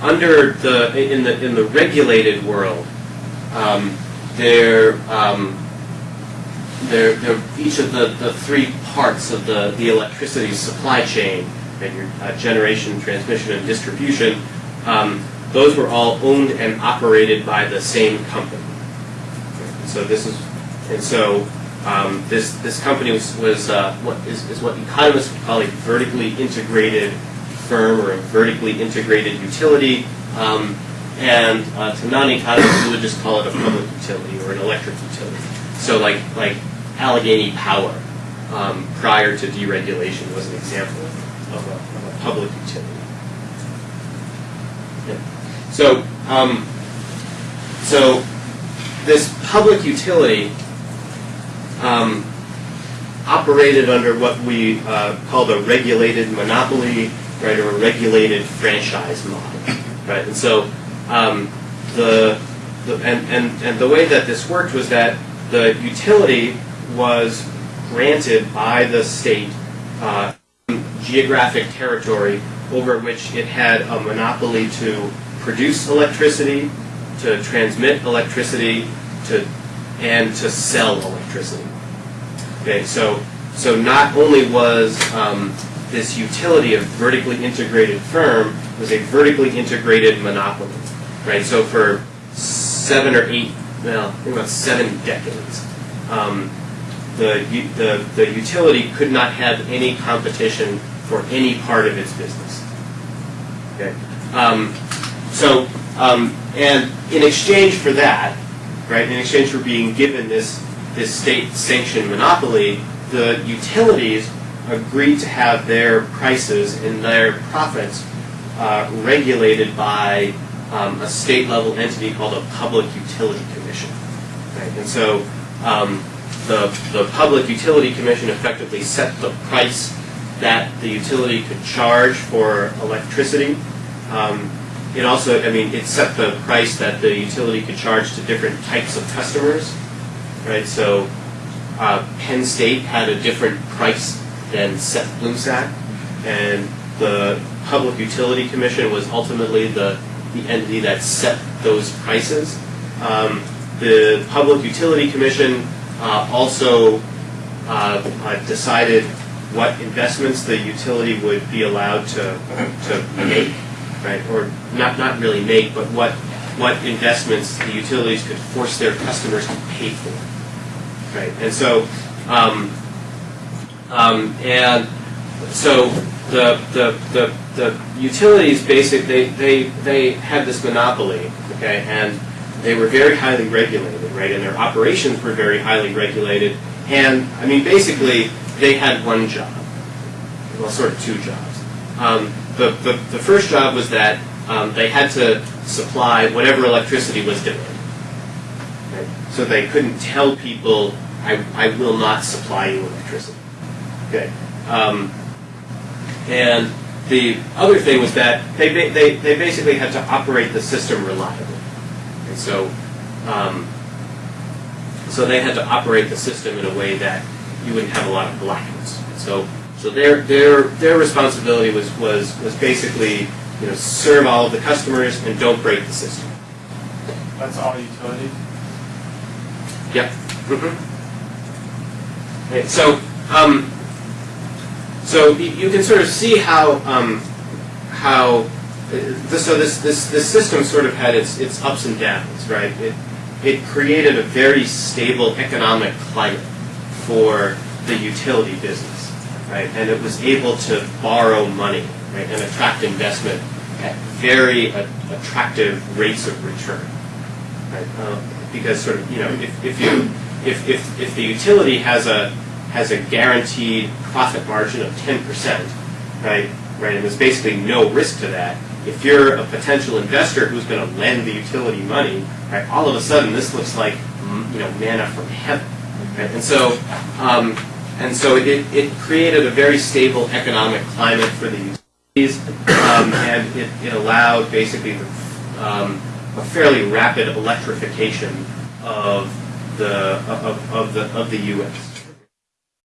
under the in the in the regulated world, um, there, um, there, there each of the, the three parts of the the electricity supply chain, and your uh, generation, transmission, and distribution, um, those were all owned and operated by the same company. So this is, and so um, this this company was, was uh, what is, is what economists would call a vertically integrated firm or a vertically integrated utility. Um, and uh, to non-economists, we would just call it a public utility or an electric utility. So like like Allegheny Power um, prior to deregulation was an example of a, of a public utility. Yeah. So um, so this public utility um, operated under what we uh, called a regulated monopoly, right, or a regulated franchise model, right? And so um, the, the and, and, and the way that this worked was that the utility was granted by the state uh, geographic territory over which it had a monopoly to produce electricity, to transmit electricity, to and to sell electricity. Okay, so so not only was um, this utility of vertically integrated firm, was a vertically integrated monopoly, right? So for seven or eight, well, I think about seven decades, um, the, the the utility could not have any competition for any part of its business. Okay, um, so um, and in exchange for that, right? In exchange for being given this this state-sanctioned monopoly, the utilities agreed to have their prices and their profits uh, regulated by um, a state-level entity called a public utility commission. Right? And so um, the the public utility commission effectively set the price that the utility could charge for electricity. Um, it also, I mean, it set the price that the utility could charge to different types of customers, right? So uh, Penn State had a different price than Seth Blumsack, and the Public Utility Commission was ultimately the, the entity that set those prices. Um, the Public Utility Commission uh, also uh, uh, decided what investments the utility would be allowed to, to make right? Or not, not really make, but what, what investments the utilities could force their customers to pay for, right? And so, um, um, and so the, the, the, the utilities basically, they, they, they had this monopoly, okay, and they were very highly regulated, right? And their operations were very highly regulated. And, I mean, basically, they had one job, well, sort of two jobs. Um, the, the, the first job was that um, they had to supply whatever electricity was demanded. So they couldn't tell people, I, I will not supply you electricity. Okay. Um, and the other thing was that they, ba- they, they basically had to operate the system reliably. And so, um, so they had to operate the system in a way that you wouldn't have a lot of blackouts. So so their their their responsibility was was was basically you know serve all of the customers and don't break the system. That's all utilities? Yep. hmm Okay, so um, so you, can sort of see how um, how uh, this, so this this this system sort of had its its ups and downs, right? It it created a very stable economic climate for the utility business, right? And it was able to borrow money, right, and attract investment at very a- attractive rates of return, right? Um, because sort of you know if, if you if, if if the utility has a has a guaranteed profit margin of ten percent, right, right, and there's basically no risk to that. If you're a potential investor who's going to lend the utility money, right, all of a sudden this looks like mm, you know manna from heaven, right? And so um, and so it, it created a very stable economic climate for the utilities, um, and it, it allowed basically um, a fairly rapid electrification of the of, of the of the U.S.